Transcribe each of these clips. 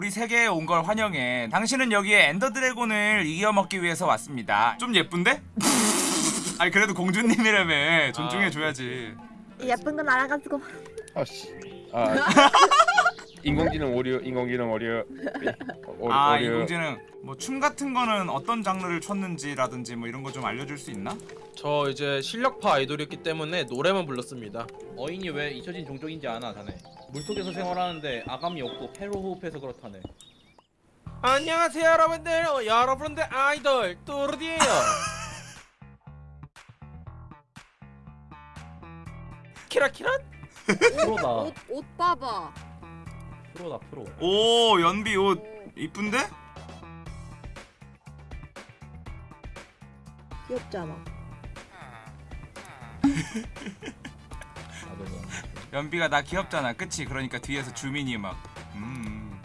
우리 세계에 온 걸 환영해. 당신은 여기에 엔더 드래곤을 이겨먹기 위해서 왔습니다. 좀 예쁜데? 아니 그래도 공주님이라며 존중해줘야지. 예쁜 건 알아가지고 아씨. 아. 인공지능 오류, 인공지능 오류. 오, 아 오류. 이공지는 뭐춤 같은 거는 어떤 장르를 췄는지라든지 뭐 이런 거 좀 알려줄 수 있나? 저 이제 실력파 아이돌이었기 때문에 노래만 불렀습니다. 어인이 왜 잊혀진 종족인지 아나 자네 물속에서 생활하는데 아감이 없고 폐로 호흡해서 그렇다네 안녕하세요 여러분들 어, 여러분들 아이돌 뚜르디예요 키라키라 옷 봐봐 프로다 프로. 오 연비 옷 이쁜데? 귀엽잖아. 연비가 나 귀엽잖아. 그치? 그러니까 뒤에서 주민이 막 음...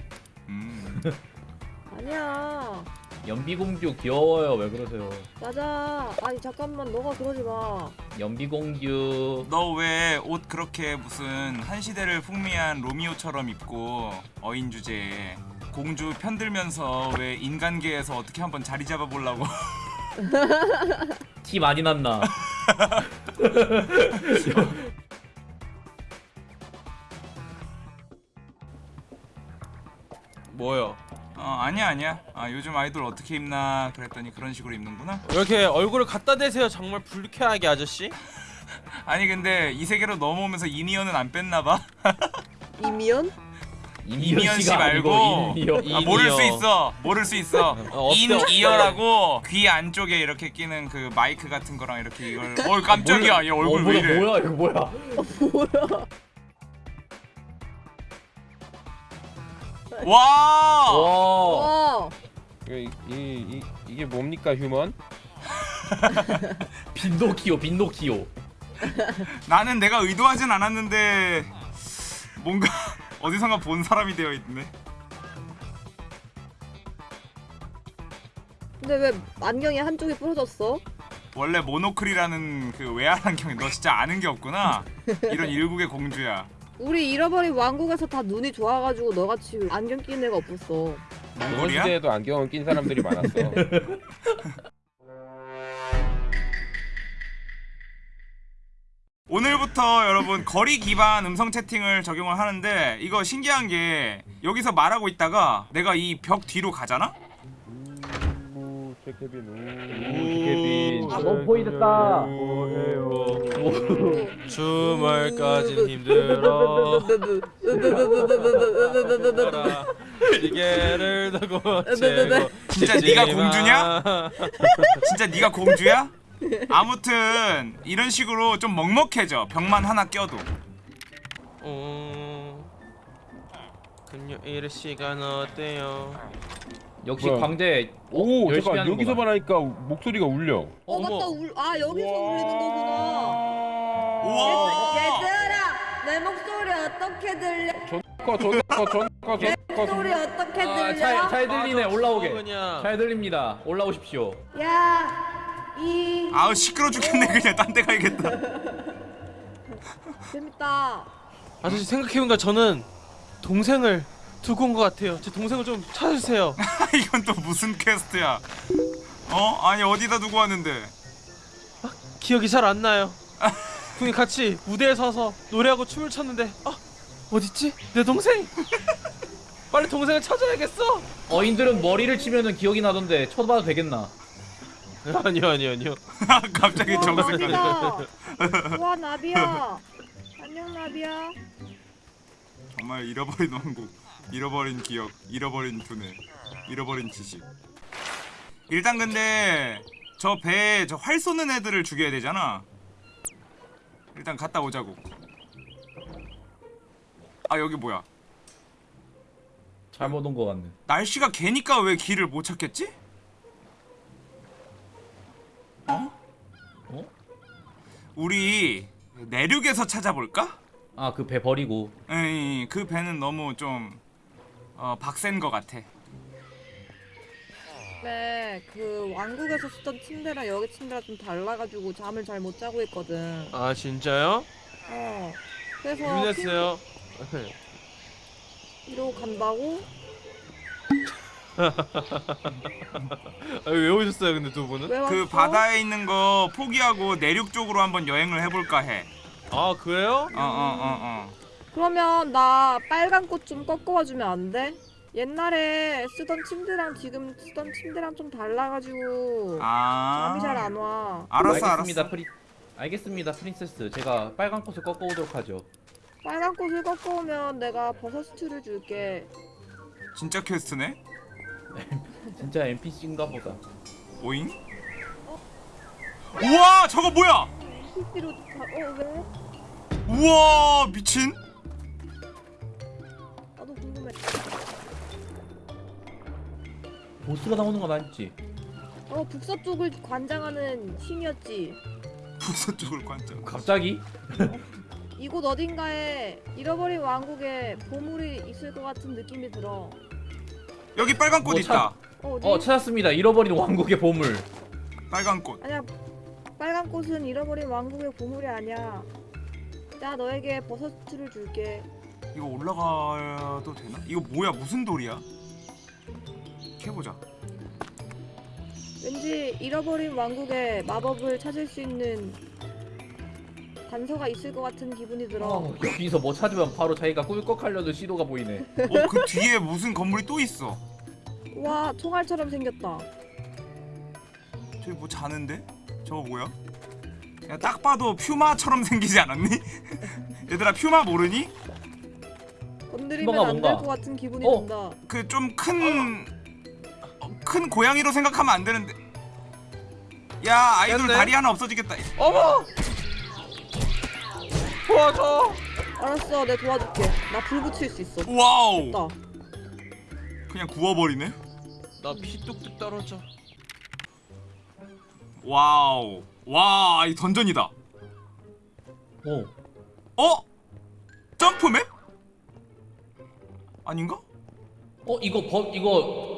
음... 아니야. 연비공주 귀여워요. 왜 그러세요? 맞아. 아니 잠깐만. 너가 그러지 마 연비공주. 너왜 옷 그렇게 무슨 한 시대를 풍미한 로미오처럼 입고 어인 주제에 공주 편들면서 왜 인간계에서 어떻게 한번 자리 잡아 보려고? 티 많이 났나 아니야 아니야. 아 요즘 아이돌 어떻게 입나 그랬더니 그런 식으로 입는구나. 이렇게 얼굴을 갖다 대세요 정말 불쾌하게 아저씨? 아니 근데 이 세계로 넘어오면서 이니언은 안 뺐나 봐. 이미연? 이미연 씨 말고. in-ear 아, 모를 수. 있어. 모를 수 있어. 어, in-ear라고 귀 안쪽에 이렇게 끼는 그 마이크 같은 거랑 이렇게 이걸. 어 깜짝이야. 얘 얼굴 어, 왜 뭐야, 이래? 뭐야 이거 뭐야 와 와. 어 이, 이, 이, 이 게 뭡니까 휴먼? 빈노키오 빈노키오 나는 내가 의도하진 않았는데 뭔가 어디선가 본 사람이 되어 있네. 근데 왜 안경이 한쪽이 부러졌어? 원래 모노클이라는 그 외야 안경이 너 진짜 아는 게 없구나. 이런 일국의 공주야 우리 잃어버린 왕국에서 다 눈이 좋아가지고 너같이 안경 끼는 애가 없었어 조선? 시대에도 안경을 낀 사람들이 많았어. 오늘부터 여러분 거리 기반 음성 채팅을 적용을 하는데 이거 신기한 게 여기서 말하고 있다가 내가 이 벽 뒤로 가잖아? 우, 최케빈, 우, 우. 최케빈. 아, 너무 보이겠다. 뭐해요? 주말까지 힘들어 시계를 두고 진짜 네가 공주냐? 진짜 네가 공주야? 아무튼 이런 식으로 좀 먹먹해져 벽만 하나 껴도 음, 금요일 시간 어때요? 역시 뭐야? 광대 오, 열심히 잠깐. 여기서 말하니까 목소리가 울려. 어 어머. 맞다 울, 아 여기서 울리는 거구나 우와 얘들아 내 목소리 어떻게 들려? 존 커, 존 커. 목소리 어떻게 아, 들려? 잘, 잘 들리네 아, 저 올라오게 그냥. 잘 들립니다 올라오십시오 야, 이 아우 시끄러 죽겠네 그냥 딴 데 가야겠다 재밌다. 아저씨 생각해보니까 저는 동생을 두고 온 것 같아요. 제 동생을 좀 찾아주세요. 이건 또 무슨 퀘스트야? 어? 아니 어디다 두고 왔는데? 기억이 잘 안 나요. 형이 같이 무대에 서서 노래하고 춤을 췄는데 아 어딨지? 내 동생? 빨리 동생을 찾아야겠어! 어인들은 머리를 치면은 기억이 나던데 쳐봐도 되겠나? 아니요 아니요 아니요. 갑자기 정색하네. 우와 나비야. 안녕 나비야. 정말 잃어버린 왕국 잃어버린 기억 잃어버린 두뇌 잃어버린 지식 일단 근데 저 배에 저 활 쏘는 애들을 죽여야 되잖아 일단 갔다 오자고 아 여기 뭐야 잘못 온 거 같네 날씨가 개니까 왜 길을 못 찾겠지? 어? 어? 우리 내륙에서 찾아볼까? 아 그 배 버리고 에이 그 배는 너무 좀 어, 박센 것 같아 네, 그 왕국에서 쓰던 침대랑 여기 침대랑 좀 달라가지고 잠을 잘 못 자고 있거든. 아 진짜요? 어. 그래서 유민했어요 핑- 이러고 간다고? 아, 왜 오셨어요 근데 두 분은? 그 바다에 있는 거 포기하고 내륙 쪽으로 한번 여행을 해볼까 해. 아 그래요? 어어어 어. 그러면 나 빨간 꽃 좀 꺾어와 주면 안 돼? 옛날에 쓰던 침대랑 지금 쓰던 침대랑 좀 달라가지고 아. 잠이 잘 안 와. 알았어 알겠습니다, 알았어. 프리 알겠습니다, princess. 제가 빨간 꽃을 꺾어 오도록 하죠. 빨간 꽃을 꺾어오면 내가 버섯 스튜를 줄게. 진짜 퀘스트네. 진짜 NPC인가 보다. 오잉? 우와 저거 뭐야? PC로 다... 어 왜? 우와 미친. 보스가 나오는 건 아니지? 어 북서쪽을 관장하는 신이었지. 북서 쪽을 관점. 갑자기? 이곳 어딘가에 잃어버린 왕국에 보물이 있을 것 같은 느낌이 들어. 여기 빨간 꽃 뭐 있다. 어, 어디? 어 찾았습니다. 잃어버린 왕국의 보물. 빨간 꽃. 아니야. 빨간 꽃은 잃어버린 왕국의 보물이 아니야. 나 너에게 버섯을 줄게. 이거 올라가도 되나? 이거 뭐야 무슨 돌이야? 캐보자. 왠지 잃어버린 왕국에 마법을 찾을 수 있는 단서가 있을 것 같은 기분이 들어. 어, 여기서 뭐 찾으면 바로 자기가 꿀꺽하려는 시도가 보이네. 어 그 뒤에 무슨 건물이 또 있어. 와 총알처럼 생겼다. 저기 뭐 자는데? 저거 뭐야? 야, 딱 봐도 퓨마처럼 생기지 않았니? 얘들아 퓨마 모르니? 건드리면 뭔가, 안될 뭔가. 것 같은 기분이 어. 든다. 그 좀 큰 큰 고양이로 생각하면 안 되는데. 야 아이돌 됐네. 다리 하나 없어지겠다. 어머! 도와줘! 알았어, 내 도와줄게. 나 불 붙일 수 있어. 와우. 나. 그냥 구워버리네. 나 피 뚝뚝 떨어져. 와우. 와, 이 dungeon이다. 어. 어? jump map? 아닌가? 어 이거 버 이거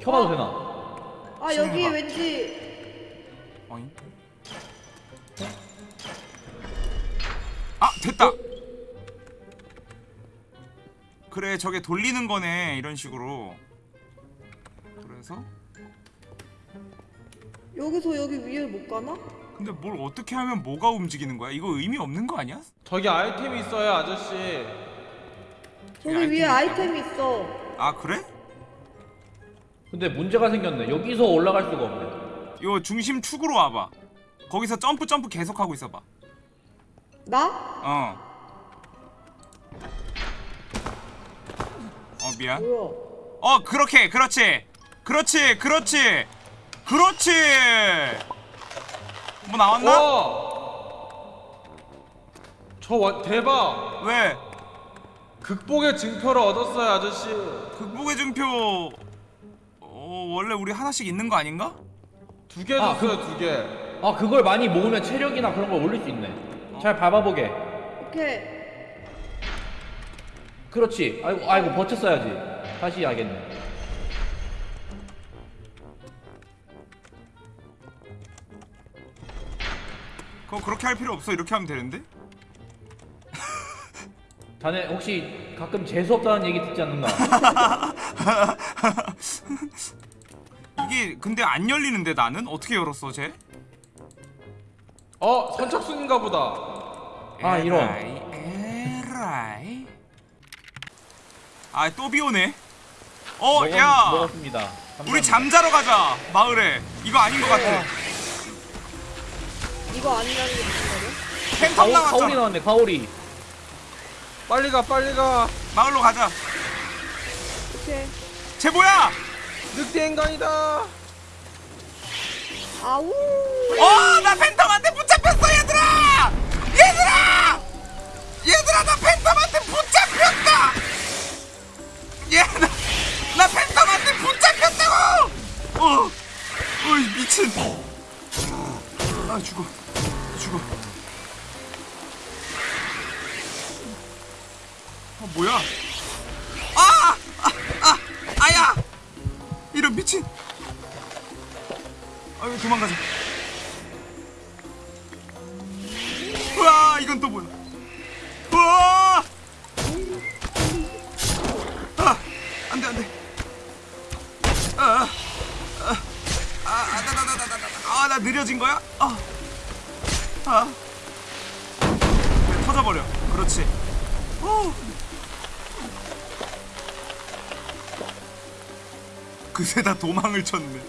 켜봐도 되나? 아 여기 신기하다. 왠지 아니. 아, 됐다. 그래, 저게 돌리는 거네. 이런 식으로. 그래서 여기서 여기 위에 못 가나? 근데 뭘 어떻게 하면 뭐가 움직이는 거야? 이거 의미 없는 거 아니야? 저기 아이템이 있어요 아저씨. 저기 아이템이 위에 있다고? 아이템이 있어. 아, 그래? 근데 문제가 생겼네. 여기서 올라갈 수가 없네. 요 중심 축으로 와봐. 거기서 점프 점프 계속 하고 있어봐. 나? 어. 어 미안. 뭐야? 어 그렇게 그렇지. 그렇지 그렇지 그렇지. 뭐 나왔나? 와! 저 와, 대박! 왜? 극복의 증표를 얻었어요 아저씨. 극복의 증표. 어 원래 우리 하나씩 있는 거 아닌가? 두 개 아, 줬어요 두 개. 아 그걸 많이 모으면 체력이나 그런 걸 올릴 수 있네. 잘 밟아보게. 오케이. 그렇지. 아이고 아이고 버텼어야지. 다시 하겠네. 그거 그렇게 할 필요 없어. 이렇게 하면 되는데? 자네 혹시 가끔 재수 없다는 얘기 듣지 않는가? 이게 근데 안 열리는데 나는 어떻게 열었어 쟤? 어 선착순인가 보다. 아, 이런. 에라이. 아또 비오네. 어, 먹었- 야, 먹었습니다. 우리 감사합니다. 잠자러 가자 마을에. 이거 아닌 것 같아. 이거 아니라는 게 무슨 말이야? 팬텀 가오, 가오리. 나왔네. 가오리. 빨리 가 빨리 가. 마을로 가자. 오케이. 쟤 뭐야? 늑대 인간이다. 아우. 어, 나 팬텀한테 붙잡혔어, 얘들아! 얘들아! 얘들아, 나 팬텀한테 그새 다 도망을 쳤네.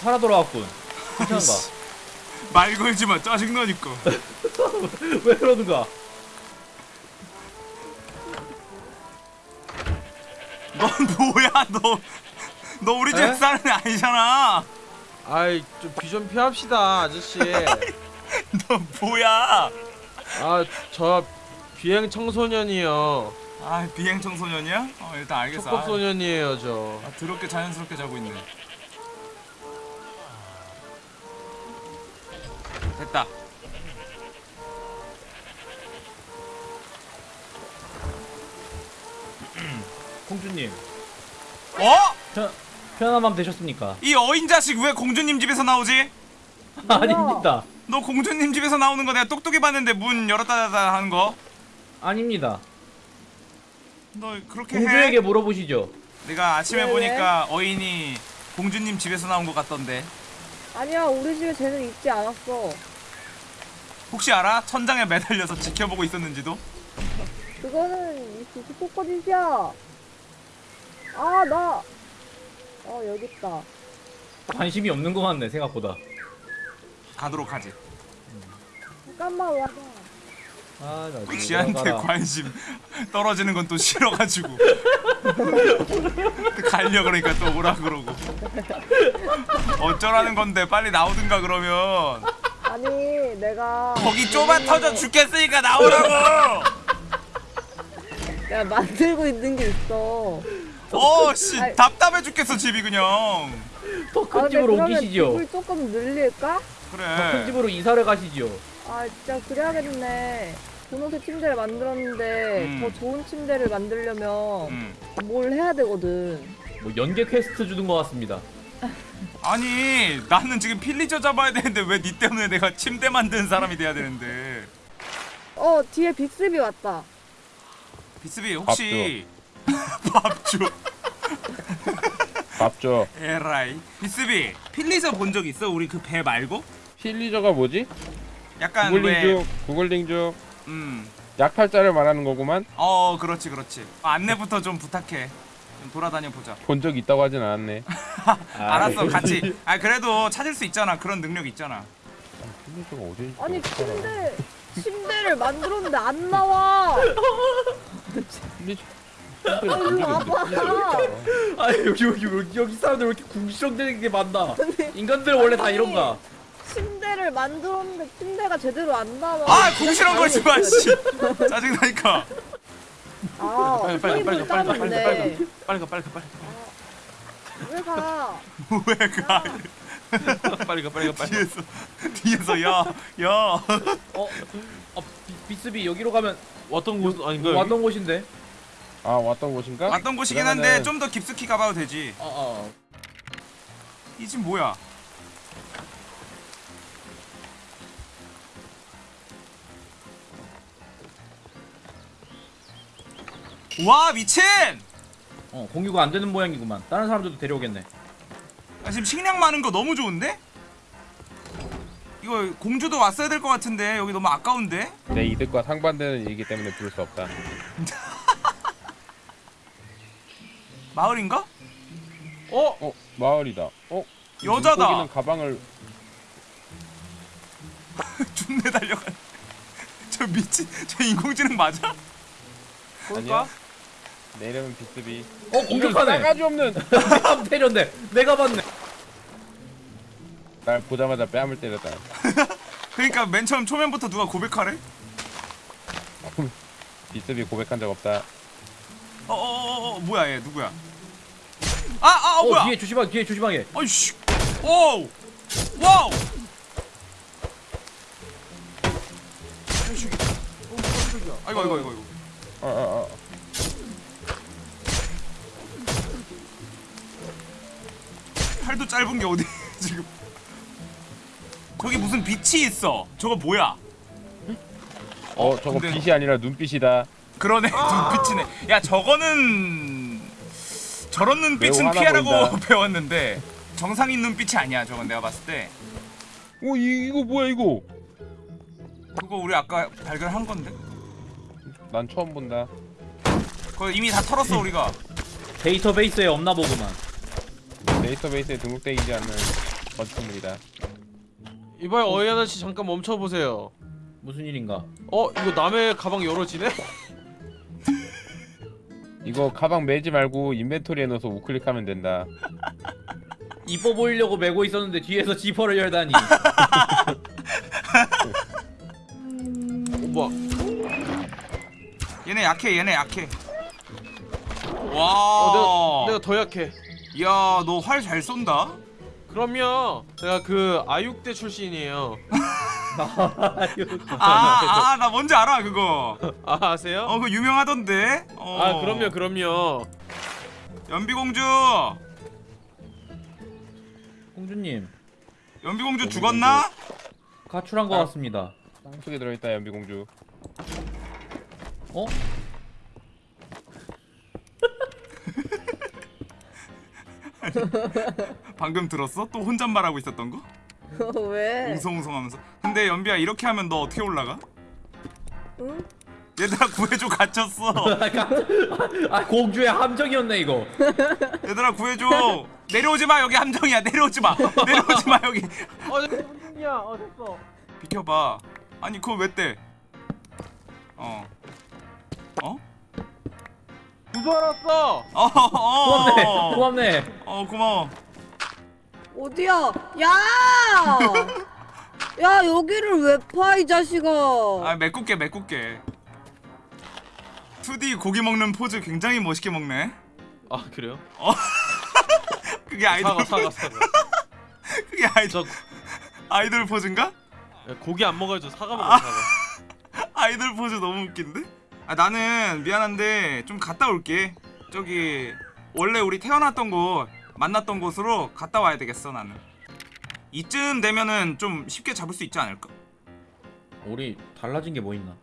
살아 돌아왔군. 괜찮은가? 말 걸지 마. 짜증나니까. 왜 그러는가? 넌 뭐야 너? 너 우리 집 에? 사는 애 아니잖아. 아이 좀귀좀 피합시다 아저씨 너 뭐야? 아저 비행 청소년이요 아 비행 청소년이야? 어 일단 알겠어. 촉법 아, 소년이에요 저 아, 더럽게 자연스럽게 자고 있네. 됐다. 공주님, 어? 편, 편안한 밤 되셨습니까? 이 어인 자식 왜 공주님 집에서 나오지? 아닙니다. 너 공주님 집에서 나오는 거 내가 똑똑히 봤는데 문 열었다 닫았다 하는 거. 아닙니다. 너 그렇게 공주에게 해? 물어보시죠. 내가 아침에 왜, 보니까 어인이 공주님 집에서 나온 것 같던데. 아니야 우리 집에 쟤는 있지 않았어. 혹시 알아? 천장에 매달려서 지켜보고 있었는지도? 그거는 이 수수포커짓이야. 아 나. 어 여기 있다. 관심이 없는 것 같네 생각보다. 가도록 하지. 잠깐만 와봐. 아, 나 지금 지한테. 관심 떨어지는 건 또 싫어가지고 갈려 그러니까 또 오라 그러고 어쩌라는 건데 빨리 나오든가 그러면 아니 내가 거기 좁아 터져 죽겠으니까 나오라고 내가 만들고 있는 게 있어. 어씨. 답답해 죽겠어 집이 그냥 더아큰 집으로 옮기시죠. 집을 조금 늘릴까? 더큰 그래 집으로 이사를 가시죠. 아 진짜 그래야겠네. 분홍색 침대를 만들었는데 음. 더 좋은 침대를 만들려면 음. 뭘 해야 되거든. 뭐 연계 퀘스트 주는 것 같습니다. 아니 나는 지금 pillager 잡아야 되는데 왜 니 때문에 내가 침대 만드는 사람이 돼야 되는데 어 뒤에 빅스비 왔다. 빅스비 혹시 밥줘 밥줘 에라이 비스비 필리저 본 적 있어 우리 그 배 말고 pillager가 뭐지? 약간 구글링 왜중 구글링 중 음. 약탈자를 말하는 거구만. 어 그렇지 그렇지. 안내부터 좀 부탁해. 좀 돌아다녀 보자. 본 적 있다고 하진 않았네. 알았어 같이. 아 그래도 찾을 수 있잖아. 그런 능력 있잖아? 아니 침대 침대를 만들었는데 안 나와. 아 여기 여기 여기 여기 사람들 왜 이렇게 궁시렁대는 게 많나? 인간들 원래 다 이런가? 침대를 만들었는데 침대가 제대로 안 나와. 아 궁시렁 거지 마 씨 짜증 나니까 아, 빨리, 빨리, 빨리, 빨리, 빨리. 빨리, 빨리 가 빨리 가 빨리 왜 가? 왜가 가 빨리 가 빨리 가 빨리 가 뒤에서 뒤에서 야 야 어, 어 비, 비스비 여기로 가면 왔던 곳 아닌가 여기? 왔던 곳인데. 아 왔던 곳인가? 왔던 곳이긴 한데 그러면은- 좀더 깊숙이 가봐도 되지 어 어. 이 집 뭐야 와 미친 어 공유가 안 되는 모양이구만. 다른 사람들도 데려오겠네. 아, 지금 식량 많은 거 너무 좋은데? 이거 공주도 왔어야 될 것 같은데 여기 너무 아까운데? 내 이득과 상반되는 일이기 때문에 부를 수 없다 마을인가? 어? 어 마을이다 어? 여자다. 물고기는 가방을 준내 달려가 저 미친 저 인공지능 맞아? 아니야 내 이름은 빅스비 어 공격하네. 싸가지 없는 뺨 때렸네. 내가 봤네. 날 보자마자 뺨을 때렸다 그러니까 맨 처음 초면부터 누가 고백하래? 빅스비 고백한 적 없다 어어어어 뭐야 얘 누구야? 아아 어, 어 뭐야? 뒤에 조심하게 뒤에 조심하게. 아이씨 오 와우. 어. 아이고 아이고 아이고 아이고 어어어 팔도 짧은 게 어디 지금? 저기 무슨 빛이 있어. 저거 뭐야? 어 저거 근데- 빛이 아니라 눈빛이다. 그러네. 눈빛이네. 야 저거는 저런 눈빛은 피하라고 보인다. 배웠는데 정상인 눈빛이 아니야 저건 내가 봤을 때. 오 이, 이거 뭐야 이거? 그거 우리 아까 발견한 건데? 난 처음 본다. 그거 이미 다 털었어 우리가. 데이터베이스에 없나 보구만. 데이터베이스에 등록되지 않는 건축물이다. 이봐요 어이 아저씨 잠깐 멈춰보세요 무슨 일인가? 어 이거 남의 가방 열어지네? 이거 가방 매지 말고 인벤토리에 넣어서 우클릭하면 된다. 이뻐 보이려고 메고 있었는데 뒤에서 지퍼를 열다니. 어, 뭐야 얘네 약해 얘네 약해 어와 내가, 내가 더 약해 야 너 활 잘 쏜다 그럼요 제가 그 아육대 출신이에요 아 아 나 뭔지 알아 그거 아 아세요? 어 그거 유명하던데 어. 아 그럼요 그럼요 연비공주 공주님 연비공주 죽었나? 가출한 것 같습니다. 땅속에 들어있다 연비공주. 어? 방금 들었어? 또 혼잣말하고 있었던 거? 왜? 웅성웅성하면서 근데 연비야 이렇게 하면 너 어떻게 올라가? 응? 얘들아 구해줘 갇혔어 아 공주의 함정이었네 이거. 얘들아 구해줘 내려오지 마 여기 함정이야 내려오지 마 내려오지 마 여기 어 됐냐 어 됐어 비켜봐 아니 그거 왜 떼? 어 어? 구조 알았어 어, 어, 고맙네. 어, 고맙네. 어 고마워 어디야? 야! 야 여기를 왜 파 이 자식아? 아 메꿀게 메꿀게 2D 고기 먹는 포즈 굉장히 멋있게 먹네 아 그래요? 그게 아이돌 사과 사과 사과 그게 아이돌 저 아이돌 포즈인가? 고기 안 먹어야죠 사과 먹어요 사과 아이돌 포즈 너무 웃긴데? 아 나는 미안한데 좀 갔다 올게 저기 원래 우리 태어났던 곳 만났던 곳으로 갔다 와야 되겠어 나는 이쯤 되면은 좀 쉽게 잡을 수 있지 않을까? 우리 달라진 게 뭐 있나?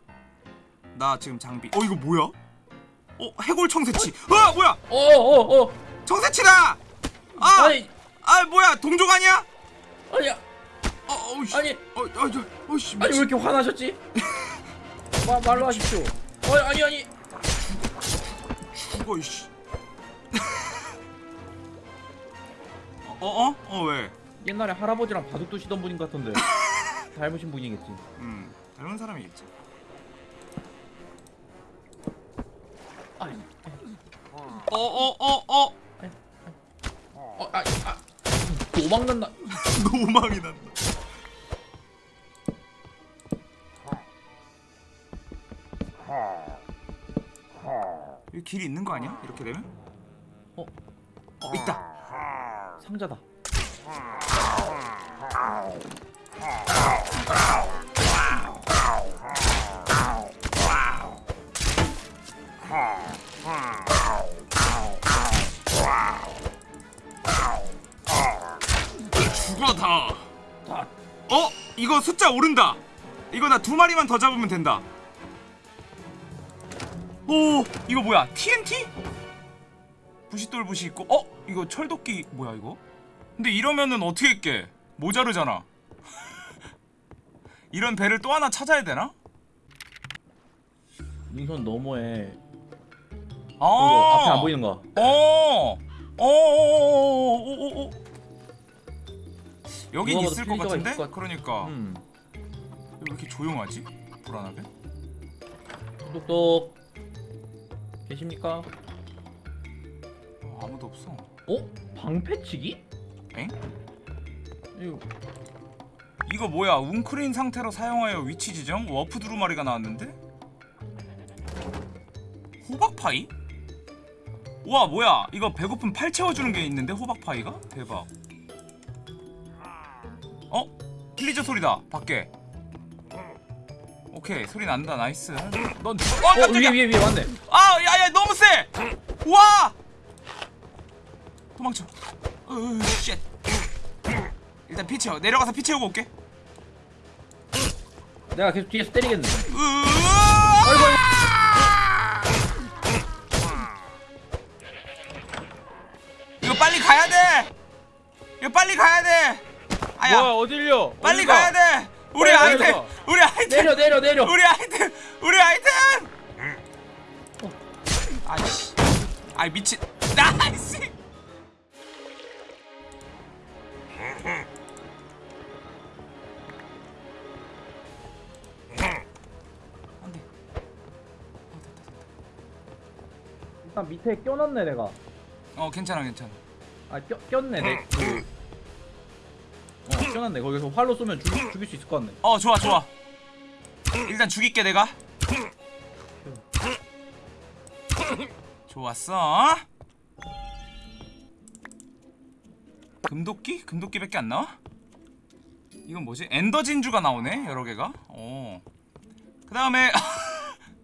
나 지금 장비 어 이거 뭐야? 어 해골 청새치 어 뭐야 어어 어. 청새치다 아! 아니 아 뭐야 동족 아니야? 아니야. 어 어우씨 아니 어, 어, 저, 어이씨 아니 왜 이렇게 화나셨지? 마, 말로 하십시오. 어, 아니 아니 죽어 이씨 어? 어? 어 왜? 옛날에 할아버지랑 바둑 두시던 분인 것 같던데 닮으신 분이겠지. 음 닮은 사람이겠지 아니, 어어어어 어, 어, 아, 아, 도망간다. 노망이 난다 길이 있는 거 아니야? 이렇게 되면? 어, 어 있다 상자다. 죽어 다 다. 어? 이거 숫자 오른다 이거 나 두 마리만 더 잡으면 된다 오 이거 뭐야 TNT? 부싯돌 부시 있고 어? 이거 철도끼 뭐야 이거? 근데 이러면은 어떻게 깨? 모자르잖아 이런 배를 또 하나 찾아야 되나? 능선 너머에 아 앞에 안 보이는 거. 어. 어. 어. 어. 여긴 있을 것 같은데? 것 같- 그러니까 음. 왜 이렇게 조용하지? 불안하게? 똑똑. 계십니까? 어, 아무도 없어. 어? 방패치기? 엥? 이거 이거 뭐야? 웅크린 상태로 사용하여 위치 지정? 워프 두루마리가 나왔는데? 호박파이? 우와 뭐야? 이거 배고픔 팔 채워주는 게 있는데 호박파이가? 대박. 어? pillager 소리다 밖에. 오케이 소리 난다. nice. 어, 넌 어, 어 위에 위에 위에 왔네. 아 야야 너무 세! 와! 도망쳐. 으 shit. 일단 피쳐 내려가서 피 채우고 올게. 내가 계속 뒤에서 때리겠는데 이거 빨리 가야돼! 이거 빨리 가야돼! 아야. 뭐야 어딜려? 빨리 가야돼! 우리 아이템 우리 아이템 내려 내려 내려. 우리 아이템 우리 아이템. 아이씨 아이 미친 나이씨. 일단 밑에 껴놨네 내가. 어 괜찮아 괜찮아. 아 껴, 꼈네 내. 그... 어 껴놨네. 거기서 활로 쏘면 죽, 죽일 수 있을 것 같네. 어 좋아 좋아. 일단 죽일게 내가. 좋았어. 금도끼? 금도끼밖에 안 나와? 이건 뭐지? 엔더 진주가 나오네 여러 개가. 어. 그 다음에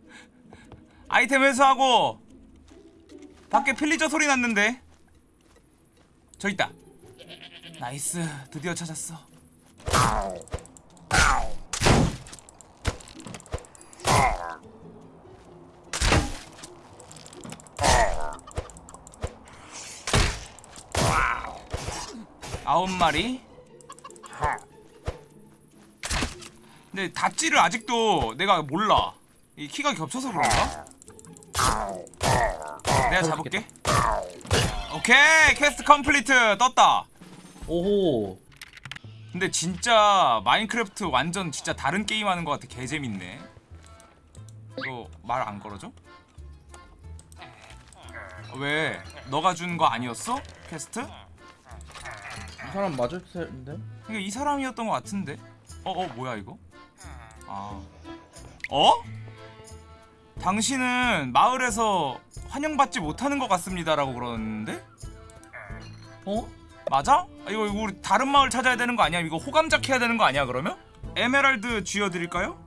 아이템 회수하고 밖에 필리저 소리 났는데 저 있다. 나이스 드디어 찾았어. 아홉 마리. 근데 dodge를 아직도 내가 몰라. 이 키가 겹쳐서 그런가? 내가 잡을게. 오케이 quest complete 떴다. 오호. 근데 진짜 마인크래프트 완전 진짜 다른 게임 하는 것 같아. 개 재밌네. 이거 말 안 걸어줘? 왜? 너가 준 거 아니었어? 퀘스트? 이 사람 맞을 텐데. 이게 이 사람이었던 것 같은데. 어, 어, 뭐야 이거? 아, 어? 당신은 마을에서 환영받지 못하는 것 같습니다라고 그러는데? 어? 맞아? 아, 이거 이거 우리 다른 마을 찾아야 되는 거 아니야? 이거 호감작 해야 되는 거 아니야? 그러면? 에메랄드 쥐어드릴까요?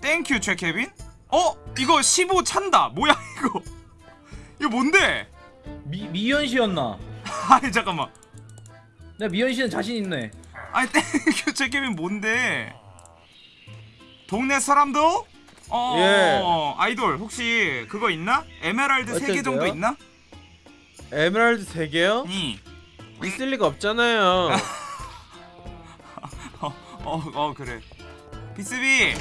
Thank you 최케빈. 어? 이거 15 찬다. 뭐야 이거? 이거 뭔데? 미 미연 씨였나? 아니 잠깐만. 내 미연 씨는 자신 있네. 아니 땡큐 최케빈 뭔데? 동네 사람도? 어, 예. 아이돌 혹시 그거 있나? 에메랄드 3개 어떤 정도? 있나? 에메랄드 3개요? 니. 있을 리가 없잖아요 어, 어, 어 그래. 비스비.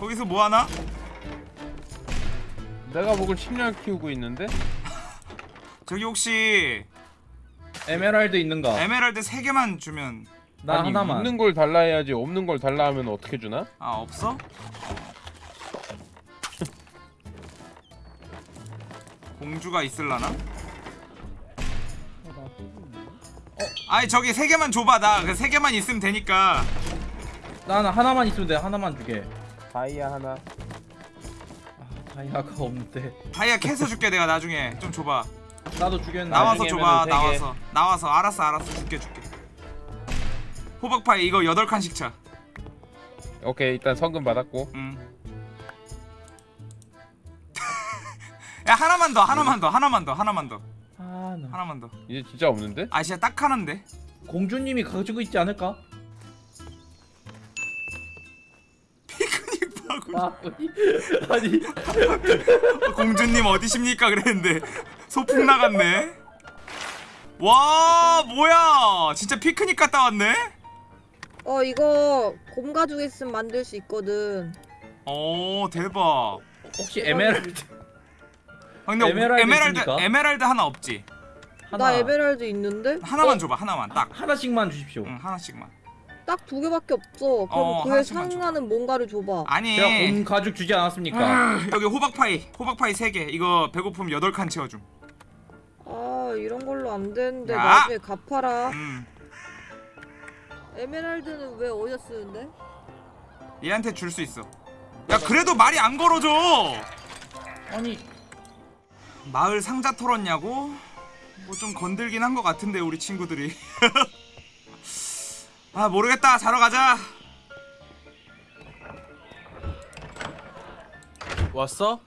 거기서 뭐 하나? 내가 목을 10년 키우고 있는데 저기 혹시 에메랄드 있는가? 에메랄드 3개만 주면 나 아니 하나만. 있는 걸 달라 해야지 없는 걸 달라 하면 어떻게 주나? 아 없어? 공주가 있을라나? 아니 저기 세 개만 줘봐 나그 세 개만 있으면 되니까 나 하나 하나만 있으면 돼. 하나만 주게. 다이아 하나 아, 다이아가 없는데. 다이아 캐서 줄게 내가 나중에 좀 줘봐 나도 주겠는데. 나와서 줘봐. 나와서 나와서 알았어 알았어 줄게 줄게 호박파이 이거 8칸씩 차 오케이 일단 성금 받았고 음. 야 하나만 더 하나만 더 하나만 더 하나만 더 아, 나. 하나만 더 이제 진짜 없는데? 아 진짜 딱 하나인데 공주님이 가지고 있지 않을까? 피크닉 파고 아, 아니. 공주님 어디십니까 그랬는데 소풍 나갔네 와 뭐야 진짜 피크닉 갔다 왔네 어 이거 곰 가죽 있으면 만들 수 있거든. 오 대박 혹시 에메랄드 아, 근데 에메랄드 에메랄드? 에메랄드 하나 없지 하나 나 에메랄드 있는데 하나만 줘봐 하나만 딱 하 나씩만 주십시오. 응, 하나씩만 딱 두 개밖에 없어. 그럼 어, 그에. 상하는 뭔가를 줘봐. 아니 제가 곰 가죽 주지 않았습니까? 여기 호박파이 호박파이 3개 이거 배고프면 8칸 채워줌 아 이런 걸로 안 되는데 야! 나중에 갚아라. 음 에메랄드는 왜 어디다 쓰는데? 얘한테 줄 수 있어 야 그래도 말이 안 걸어줘 아니 마을 상자 털었냐고? 뭐 좀 건들긴 한 것 같은데 우리 친구들이 아 모르겠다 자러 가자 왔어?